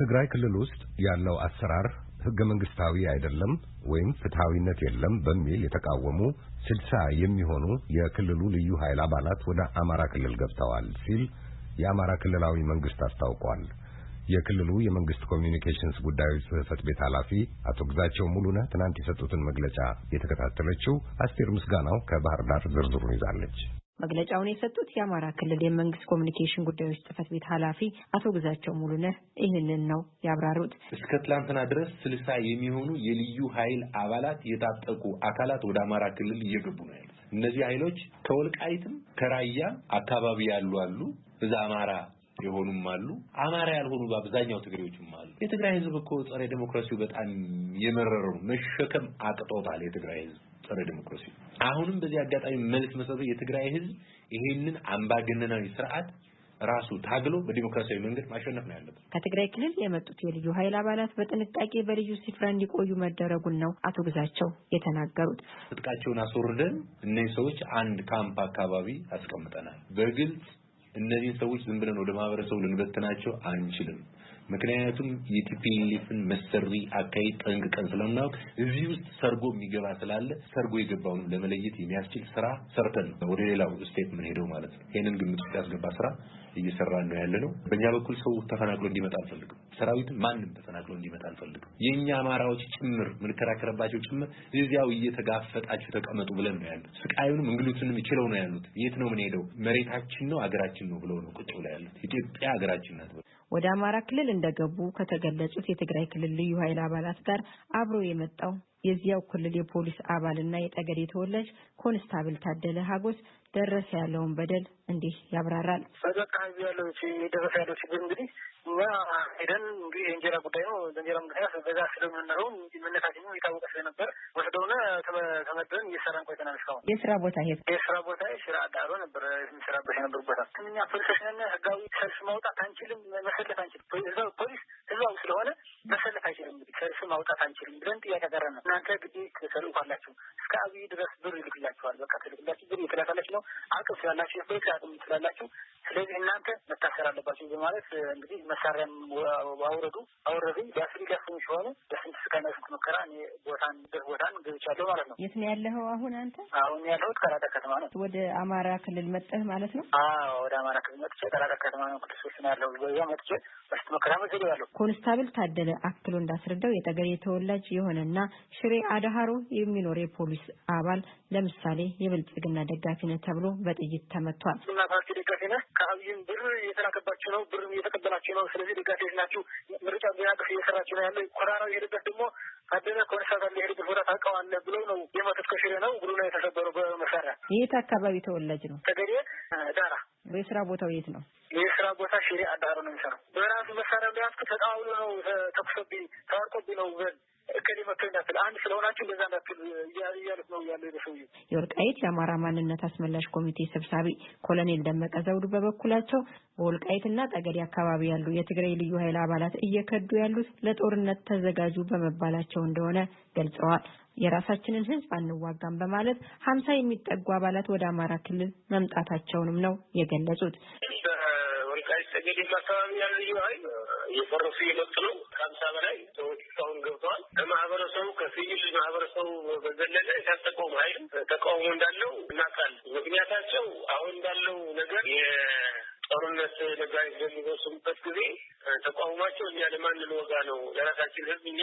ትግራይ ክልል ውስጥ ያለው አሰራር ህገ መንግስታዊ አይደለም ወይም ፍትሃዊነት የለም በሚል የተቃወሙ ስልሳ የሚሆኑ የክልሉ ልዩ ኃይል አባላት ወደ አማራ ክልል ገብተዋል ሲል የአማራ ክልላዊ መንግስት አስታውቋል። የክልሉ የመንግስት ኮሚዩኒኬሽንስ ጉዳዮች ጽህፈት ቤት ኃላፊ አቶ ግዛቸው ሙሉነህ ትናንት የሰጡትን መግለጫ የተከታተለችው አስቴር ምስጋናው ከባህር ዳር ዝርዝሩን ይዛለች። መግለጫውን የሰጡት የአማራ ክልል የመንግስት ኮሚኒኬሽን ጉዳዮች ጽህፈት ቤት ኃላፊ አቶ ግዛቸው ሙሉነህ ይህንን ነው ያብራሩት። እስከ ትላንትና ድረስ ስልሳ የሚሆኑ የልዩ ኃይል አባላት የታጠቁ አካላት ወደ አማራ ክልል እየገቡ ነው ያሉት። እነዚህ ኃይሎች ከወልቃይትም ከራያ አካባቢ ያሉ አሉ። እዛ አማራ የሆኑም አሉ። አማራ ያልሆኑ በአብዛኛው ትግሬዎችም አሉ። የትግራይ ህዝብ እኮ ጸረ ዴሞክራሲው በጣም የመረረው መሸከም አቅጦታል። የትግራይ ህዝብ ጸረ ዴሞክራሲ አሁንም በዚህ አጋጣሚ መልስ መስጠት የትግራይ ህዝብ ይሄንን አምባገነናዊ ስርዓት ራሱ ታግሎ በዲሞክራሲያዊ መንገድ ማሸነፍ ነው ያለበት። ከትግራይ ክልል የመጡት የልዩ ኃይል አባላት በጥንቃቄ በልዩ ስፍራ እንዲቆዩ መደረጉን ነው አቶ ግዛቸው የተናገሩት። ትጥቃቸውን አስወርደን እነዚህ ሰዎች አንድ ካምፕ አካባቢ አስቀምጠናል። በግልጽ እነዚህን ሰዎች ዝም ብለን ወደ ማህበረሰቡ ልንበትናቸው አንችልም። ምክንያቱም የቲፒኤልኤፍን መሰሪ አካሄድ ጠንቅቀን ስለምናውቅ እዚህ ውስጥ ሰርጎ የሚገባ ስላለ ሰርጎ የገባውን ለመለየት የሚያስችል ስራ ሰርተን ወደ ሌላው step የምንሄደው ማለት ነው። ይህንን ግምት ውስጥ ያስገባ ስራ እየሰራን ነው ያለ ነው። በእኛ በኩል ሰው ተፈናቅሎ እንዲመጣ አልፈልግም። ሰራዊትም ማንም ተፈናቅሎ እንዲመጣ አልፈልግም። የእኛ አማራዎች ጭምር የምንከራከርባቸው ጭምር እዚያው እየተጋፈጣችሁ ተቀመጡ ብለን ነው ያሉት። ስቃዩንም እንግልቱንም ይችለው ነው ያሉት። የት ነው ምን ሄደው መሬታችን ነው አገራችን ነው ብለው ነው ቁጭ ብለው ያሉት። ኢትዮጵያ አገራችን ናት። ወደ አማራ ክልል እንደገቡ ከተገለጹት የትግራይ ክልል ልዩ ኃይል አባላት ጋር አብሮ የመጣው የዚያው ክልል የፖሊስ አባልና የጠገዴ ተወላጅ ኮንስታብል ታደለ ሀጎስ ደረሰ ያለውን በደል እንዲህ ያብራራል። በቃ ያለው የደረሰ ያለው ችግር እንግዲህ እኛ ሄደን እንግዲህ የእንጀራ ጉዳይ ነው። በእንጀራ ምክንያት በዛ ስለምንኖረው ማንነታችን የታወቀ ስለነበር ወስደውን ተመደን እየሰራን ቆይተናል። እስካሁን የስራ ቦታ ሄድ የስራ ቦታ ስራ አዳሮ ነበር የሚሰራበት የነበር ቦታ እኛ ፖሊሶች ነን። ህጋዊ ሰልፍ ማውጣት አንችልም፣ መሰለፍ አንችልም። ፖሊስ ህዝባዊ ስለሆነ መሰለፍ አይችልም። እንግዲህ ሰልፍ ማውጣት አንችልም ብለን ጥያቄ ያቀረብን እናንተ ግዴ ተሰልፍ አላችሁ እስከ አብይ ድረስ ብር ይልክላችኋል። በቃ ትልክላችሁ ብር ነው አቅም ስላላችሁ የፖሊስ አቅም ስላላችሁ ስለዚህ እናንተ መታሰር አለባችሁ በማለት እንግዲህ መሳሪያም አውረዱ አውረዱ ሊያስሪ ሊያስሙ ሲሆኑ በስንት ስቃይና ስንት መከራ እኔ ቦታን ድር ቦታን ገብቻለሁ ማለት ነው። የት ነው ያለኸው አሁን አንተ? አሁን ያለሁት ቀራዳ ከተማ ነው። ወደ አማራ ክልል መጠህ ማለት ነው? አዎ ወደ አማራ ክልል መጥቼ ቀራዳ ከተማ ነው ቅዱስ ነው ያለው በዛ መጥቼ መከራ ኮንስታብል ታደለ አክሎ እንዳስረዳው የጠገዴ ተወላጅ የሆነና ሽሬ አድሃሮ የሚኖር የፖሊስ አባል ለምሳሌ የብልጽግና ደጋፊ ነህ ተብሎ በጥይት ተመቷል። እና ፓርቲ ደጋፊ ነህ ከአብይም ብር እየተላከባችሁ ነው፣ ብር እየተቀበላችሁ ነው። ስለዚህ ደጋፊዎች ናችሁ። ምርጫ ቢናቅፍ እየሰራችሁ ነው ያለ ኮራራው የሄደበት ደግሞ ታደለ ኮንስታብል የሄደበት ቦታ ታውቀዋለህ ብለው ነው የመቱት። ከሽሬ ነው እግሩ ነው የተሰበረው በመሳሪያ። የት አካባቢ ተወላጅ ነው? ጠገዴ ዳራ። የስራ ቦታው የት ነው? የስራ ቦታ ሽሬ አዳሮ ነው የሚሰራው። በራሱ መሳሪያ ቢያስክ ተቃውሎ ነው ተኩሶብኝ ተዋርቆብኝ ነው በል እከሌ እንዳትል አንድ ስለሆናችሁ እንደዛ እንዳትል እያሉት ነው ያለው የሰውዬው። የወልቃይት የአማራ ማንነት አስመላሽ ኮሚቴ ሰብሳቢ ኮሎኔል ደመቀ ዘውዱ በበኩላቸው በወልቃይትና ጠገዴ አካባቢ ያሉ የትግራይ ልዩ ኃይል አባላት እየከዱ ያሉት ለጦርነት ተዘጋጁ በመባላቸው እንደሆነ ገልጸዋል። የራሳችንን ሕዝብ አንዋጋም በማለት ሀምሳ የሚጠጉ አባላት ወደ አማራ ክልል መምጣታቸውንም ነው የገለጹት። ወልቃይት ጠገዴም አካባቢ ያሉ ልዩ ኃይል እየፈረሱ እየመጡ ነው። ከሀምሳ በላይ ሰዎች እስካሁን ገብተዋል። ከማህበረሰቡ ከሲቪል ማህበረሰቡ በዘለለ የታጠቀውም ኃይል ተቃውሞ እንዳለው እናውቃለን። ምክንያታቸው አሁን እንዳለው ነገር የጦርነት ነጋሪት በሚወስኑበት ጊዜ ተቃውሟቸው እኛ ለማን ልንወጋ ነው? ለራሳችን ህዝብ እኛ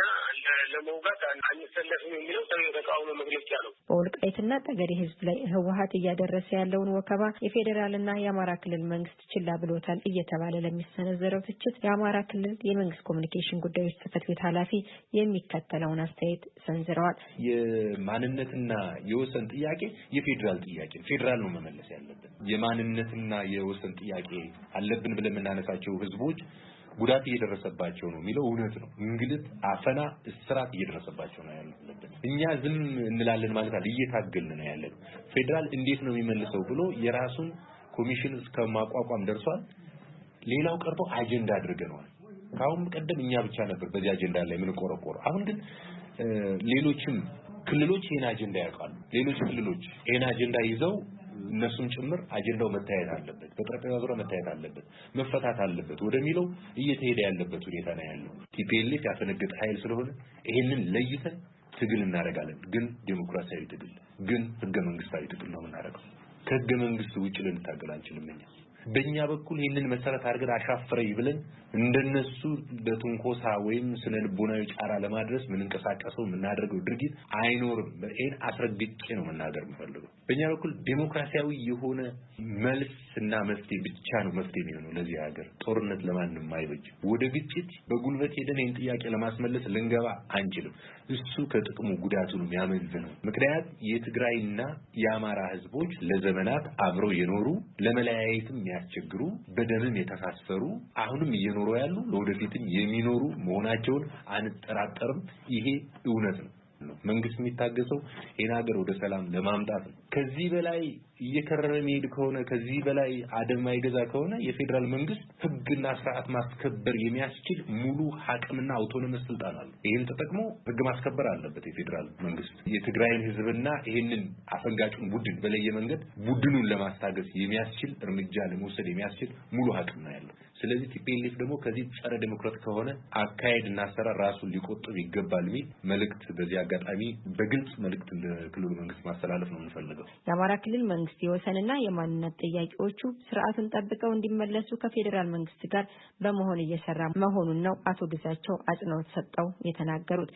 ለመውጋት አንሰለፍም የሚለው የተቃውሞ መግለጫ ነው። በወልቃይትና ጠገዴ ህዝብ ላይ ህወሀት እያደረሰ ያለውን ወከባ የፌዴራልና የአማራ ክልል መንግስት ችላ ብሎታል እየተባለ ለሚሰነዘረው ትችት የአማራ ክልል የመንግስት ኮሚኒኬሽን ጉዳዮች ጽህፈት ቤት ኃላፊ የሚከተለውን አስተያየት ሰንዝረዋል። የማንነትና የወሰን ጥያቄ የፌዴራል ጥያቄ ፌዴራል ነው መመለስ ያለብን። የማንነትና የወሰን ጥያቄ አለብን ብለን የምናነሳቸው ህዝቦች ጉዳት እየደረሰባቸው ነው የሚለው እውነት ነው። እንግልት፣ አፈና፣ እስራት እየደረሰባቸው ነው ያለብን። እኛ ዝም እንላለን ማለት አለ እየታገልን ነው ያለን። ፌዴራል እንዴት ነው የሚመልሰው ብሎ የራሱን ኮሚሽን እስከ ማቋቋም ደርሷል። ሌላው ቀርቶ አጀንዳ አድርገነዋል። ከአሁን ቀደም እኛ ብቻ ነበር በዚህ አጀንዳ ላይ የምንቆረቆረው። አሁን ግን ሌሎችም ክልሎች ይህን አጀንዳ ያውቃሉ። ሌሎች ክልሎች ይህን አጀንዳ ይዘው እነሱም ጭምር አጀንዳው መታየት አለበት፣ በጠረጴዛ ዙሪያ መታየት አለበት፣ መፈታት አለበት ወደሚለው እየተሄደ ያለበት ሁኔታ ነው ያለው። TPLF ያፈነገጠ ኃይል ስለሆነ ይሄንን ለይተን ትግል እናደርጋለን። ግን ዴሞክራሲያዊ ትግል ግን ህገ መንግስታዊ ትግል ነው የምናደርገው። ከህገ መንግስት ውጭ ልንታገል አንችልም እኛ በእኛ በኩል ይህንን መሰረት አድርገን አሻፈረኝ ብለን እንደነሱ በትንኮሳ ወይም ስነ ልቦናዊ ጫና ለማድረስ የምንንቀሳቀሰው የምናደርገው ድርጊት አይኖርም። ይህን አስረግጬ ነው መናገር የምፈልገው። በእኛ በኩል ዴሞክራሲያዊ የሆነ መልስ እና መፍትሄ ብቻ ነው መፍትሄ የሚሆነው ለዚህ ሀገር። ጦርነት ለማንም አይበጅም። ወደ ግጭት በጉልበት ሄደን ይህን ጥያቄ ለማስመለስ ልንገባ አንችልም። እሱ ከጥቅሙ ጉዳቱ ነው ምክንያት የትግራይና የአማራ ህዝቦች ለዘመናት አብረው የኖሩ ለመለያየትም የሚያስቸግሩ በደምም የተሳሰሩ አሁንም እየኖሩ ያሉ ለወደፊትም የሚኖሩ መሆናቸውን አንጠራጠርም። ይሄ እውነት ነው። መንግስት የሚታገሰው ይህን ሀገር ወደ ሰላም ለማምጣት ነው። ከዚህ በላይ እየከረረ የሚሄድ ከሆነ ከዚህ በላይ አደም ማይገዛ ከሆነ የፌዴራል መንግስት ህግና ስርዓት ማስከበር የሚያስችል ሙሉ አቅምና autonomous ስልጣን አለ። ይህን ተጠቅሞ ህግ ማስከበር አለበት የፌዴራል መንግስት። የትግራይን ህዝብና ይህንን አፈንጋጩን ቡድን በለየ መንገድ ቡድኑን ለማስታገስ የሚያስችል እርምጃ ለመውሰድ የሚያስችል ሙሉ አቅም ነው ያለው። ስለዚህ TPLF ደግሞ ከዚህ ጸረ ዴሞክራት ከሆነ አካሄድ እና አሰራር ራሱን ሊቆጥብ ይገባል የሚል መልእክት በዚህ አጋጣሚ በግልጽ መልእክት ለክልሉ መንግስት ማስተላለፍ ነው የምንፈልገው። የአማራ ክልል መንግስት የወሰንና የማንነት ጥያቄዎቹ ስርዓቱን ጠብቀው እንዲመለሱ ከፌዴራል መንግስት ጋር በመሆን እየሰራ መሆኑን ነው አቶ ግዛቸው አጽንኦት ሰጠው የተናገሩት።